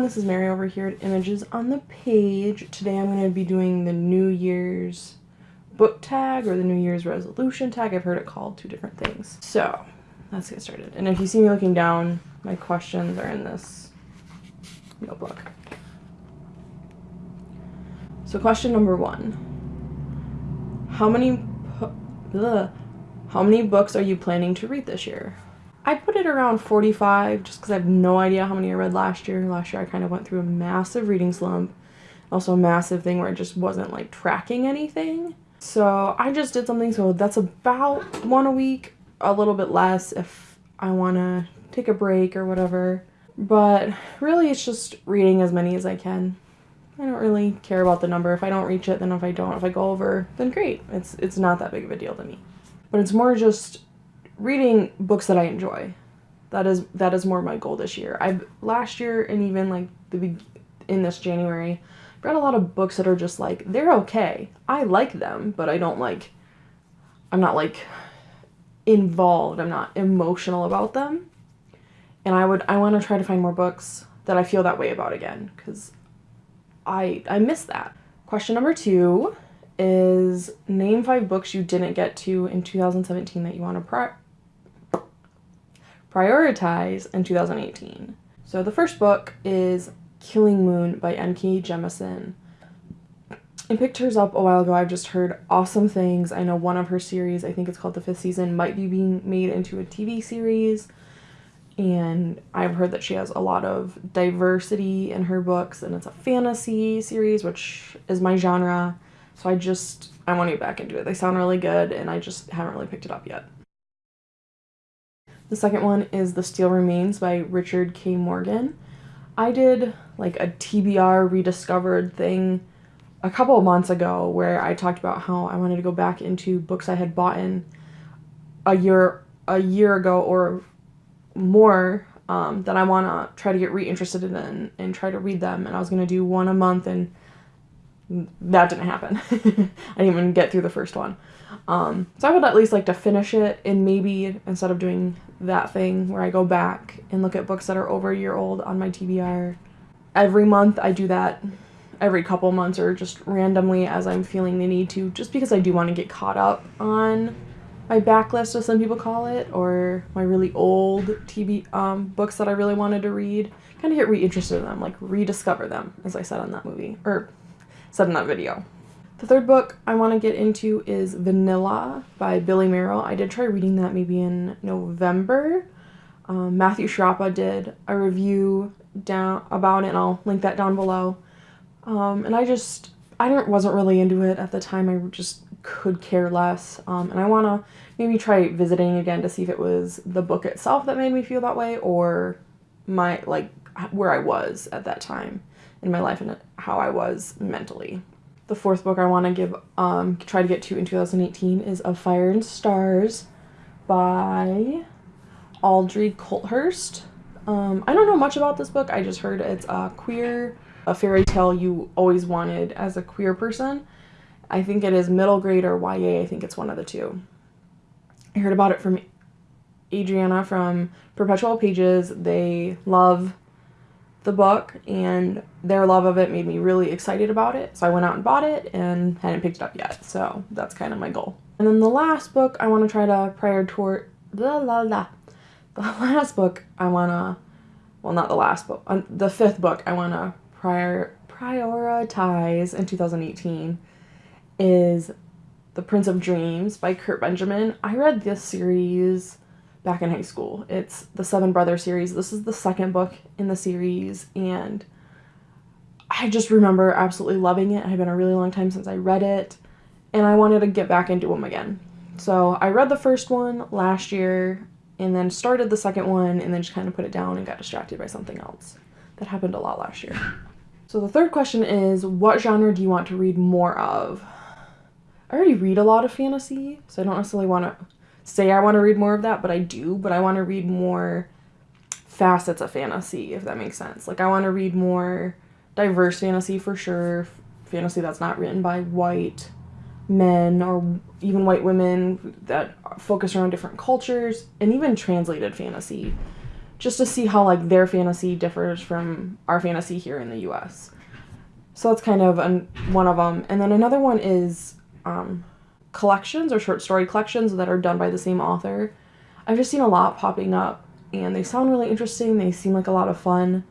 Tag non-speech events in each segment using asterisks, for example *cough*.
everyone, this is Mary over here at Images on the Page. Today I'm going to be doing the New Year's book tag or the New Year's resolution tag. I've heard it called two different things. So, let's get started. And if you see me looking down, my questions are in this notebook. So question number one. How many, ugh, how many books are you planning to read this year? I put it around 45 just because I have no idea how many I read last year. Last year I kind of went through a massive reading slump. Also a massive thing where I just wasn't like tracking anything. So I just did something so that's about one a week, a little bit less if I want to take a break or whatever. But really it's just reading as many as I can. I don't really care about the number. If I don't reach it, then if I don't, if I go over, then great. It's it's not that big of a deal to me. But it's more just reading books that I enjoy. That is that is more my goal this year. I've last year and even like the in this January, read a lot of books that are just like they're okay. I like them, but I don't like I'm not like involved. I'm not emotional about them. And I would I want to try to find more books that I feel that way about again cuz I I miss that. Question number 2 is name 5 books you didn't get to in 2017 that you want to prioritize in 2018. So the first book is Killing Moon by N.K. Jemisin. I picked hers up a while ago. I've just heard awesome things. I know one of her series, I think it's called the fifth season, might be being made into a TV series. And I've heard that she has a lot of diversity in her books, and it's a fantasy series, which is my genre. So I just, I want to get back into it. They sound really good, and I just haven't really picked it up yet. The second one is The Steel Remains by Richard K. Morgan. I did like a TBR rediscovered thing a couple of months ago where I talked about how I wanted to go back into books I had bought in a year a year ago or more um, that I want to try to get reinterested in and, and try to read them. And I was going to do one a month and that didn't happen. *laughs* I didn't even get through the first one. Um, so I would at least like to finish it and maybe instead of doing that thing where I go back and look at books that are over a year old on my TBR, every month I do that every couple months or just randomly as I'm feeling the need to, just because I do want to get caught up on my backlist, as some people call it, or my really old TB um, books that I really wanted to read. Kind of get reinterested in them, like rediscover them, as I said on that movie, or said in that video. The third book I want to get into is Vanilla by Billy Merrell. I did try reading that maybe in November. Um, Matthew Sciarappa did a review down about it, and I'll link that down below. Um, and I just, I didn't, wasn't really into it at the time. I just could care less. Um, and I want to maybe try visiting again to see if it was the book itself that made me feel that way or my, like, where I was at that time in my life and how I was mentally. The fourth book I want to give, um, try to get to in 2018 is Of Fire and Stars by Audrey Coulthurst. Um, I don't know much about this book. I just heard it's a queer, a fairy tale you always wanted as a queer person. I think it is middle grade or YA. I think it's one of the two. I heard about it from Adriana from Perpetual Pages. They love the book and their love of it made me really excited about it. So I went out and bought it and hadn't picked it up yet. So that's kind of my goal. And then the last book I want to try to prior la la la. The last book I want to well not the last book, uh, the fifth book I want to prior prioritize in 2018 is The Prince of Dreams by Kurt Benjamin. I read this series back in high school. It's the Seven Brothers series. This is the second book in the series, and I just remember absolutely loving it. It had been a really long time since I read it, and I wanted to get back into them again. So I read the first one last year, and then started the second one, and then just kind of put it down and got distracted by something else. That happened a lot last year. So the third question is, what genre do you want to read more of? I already read a lot of fantasy, so I don't necessarily want to say I want to read more of that, but I do, but I want to read more facets of fantasy, if that makes sense. Like, I want to read more diverse fantasy for sure, fantasy that's not written by white men or even white women that focus around different cultures, and even translated fantasy. just to see how like their fantasy differs from our fantasy here in the US. So that's kind of an, one of them. And then another one is um, collections or short story collections that are done by the same author. I've just seen a lot popping up and they sound really interesting. They seem like a lot of fun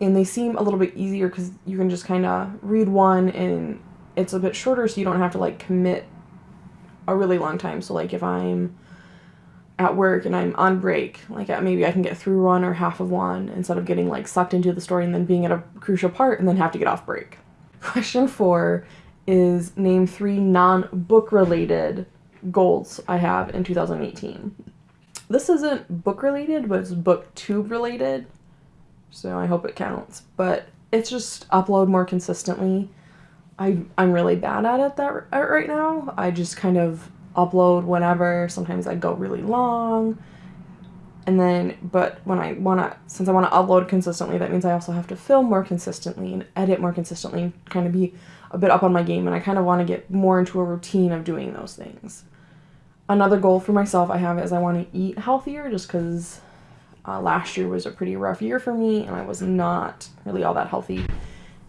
and they seem a little bit easier because you can just kind of read one and it's a bit shorter so you don't have to like commit a really long time. So like if I'm at work and I'm on break, like uh, maybe I can get through one or half of one instead of getting like sucked into the story and then being at a crucial part and then have to get off break. *laughs* Question four is name three non book related goals I have in 2018. This isn't book related, but it's booktube related. So I hope it counts. But it's just upload more consistently. I, I'm really bad at it that right now. I just kind of upload whenever. Sometimes I go really long. And then, but when I want to, since I want to upload consistently, that means I also have to film more consistently and edit more consistently, kind of be a bit up on my game. And I kind of want to get more into a routine of doing those things. Another goal for myself I have is I want to eat healthier just because uh, last year was a pretty rough year for me and I was not really all that healthy.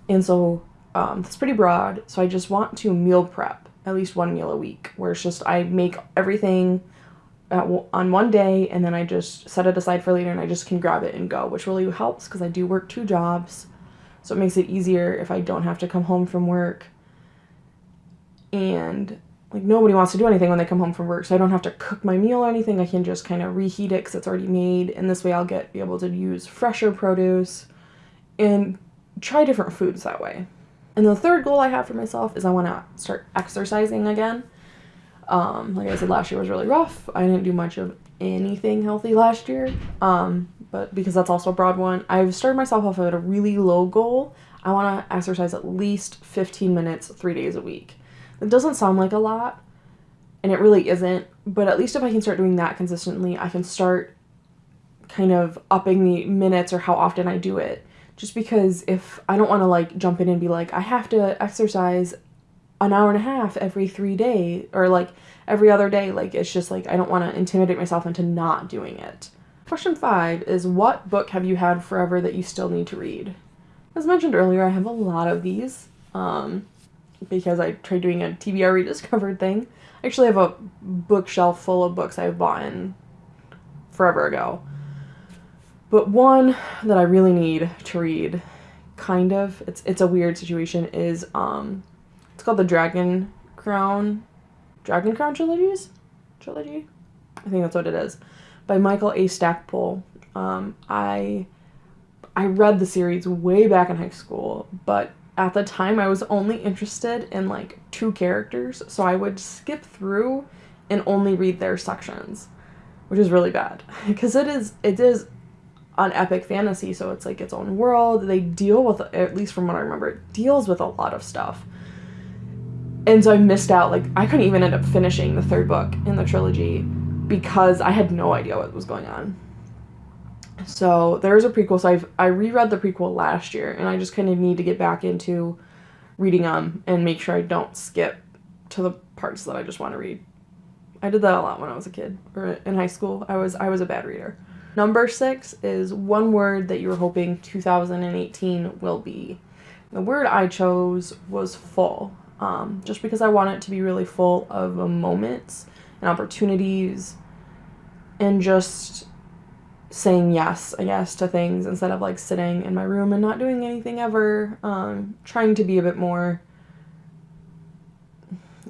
And so um, it's pretty broad. So I just want to meal prep at least one meal a week where it's just I make everything w- on one day and then I just set it aside for later and I just can grab it and go, which really helps because I do work two jobs. So it makes it easier if I don't have to come home from work. And like nobody wants to do anything when they come home from work, so I don't have to cook my meal or anything. I can just kind of reheat it because it's already made, and this way I'll get be able to use fresher produce and try different foods that way. And the third goal I have for myself is I want to start exercising again. Um, like I said, last year was really rough. I didn't do much of anything healthy last year. Um, but because that's also a broad one, I've started myself off at a really low goal. I want to exercise at least 15 minutes three days a week. It doesn't sound like a lot, and it really isn't, but at least if I can start doing that consistently, I can start kind of upping the minutes or how often I do it just because if I don't want to like jump in and be like I have to exercise an hour and a half every 3 days or like every other day like it's just like I don't want to intimidate myself into not doing it. Question 5 is what book have you had forever that you still need to read? As mentioned earlier, I have a lot of these um, because I tried doing a TBR *laughs* rediscovered thing. I actually have a bookshelf full of books I've bought in forever ago. But one that I really need to read, kind of, it's it's a weird situation, is um it's called the Dragon Crown Dragon Crown trilogies? Trilogy? I think that's what it is. By Michael A. Stackpole. Um I I read the series way back in high school, but at the time I was only interested in like two characters, so I would skip through and only read their sections, which is really bad *laughs* because it is it is on epic fantasy so it's like its own world they deal with at least from what i remember it deals with a lot of stuff and so i missed out like i couldn't even end up finishing the third book in the trilogy because i had no idea what was going on. So there's a prequel so i've i reread the prequel last year and i just kind of need to get back into reading them and make sure i don't skip to the parts that i just want to read. I did that a lot when i was a kid or in high school. I was i was a bad reader. Number six is one word that you're hoping 2018 will be. The word I chose was full, um, just because I want it to be really full of moments and opportunities and just saying yes, I guess, to things instead of like sitting in my room and not doing anything ever. Um, trying to be a bit more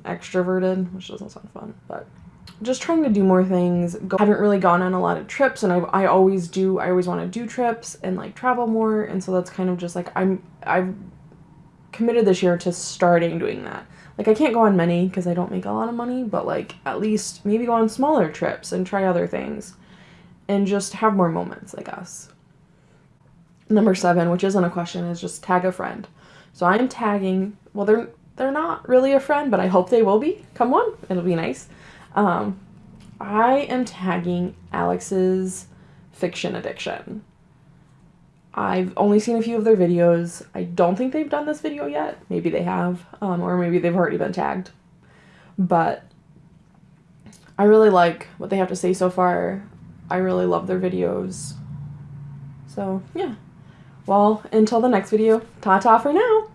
extroverted, which doesn't sound fun, but just trying to do more things. Go, haven't really gone on a lot of trips, and I, I always do. I always want to do trips and like travel more, and so that's kind of just like I'm I've committed this year to starting doing that. Like I can't go on many because I don't make a lot of money, but like at least maybe go on smaller trips and try other things, and just have more moments. I guess. Number seven, which isn't a question, is just tag a friend. So I am tagging. Well, they're they're not really a friend, but I hope they will be. Come on, it'll be nice. Um, I am tagging Alex's fiction addiction. I've only seen a few of their videos. I don't think they've done this video yet. Maybe they have, um, or maybe they've already been tagged. But I really like what they have to say so far. I really love their videos. So, yeah. Well, until the next video, ta-ta for now!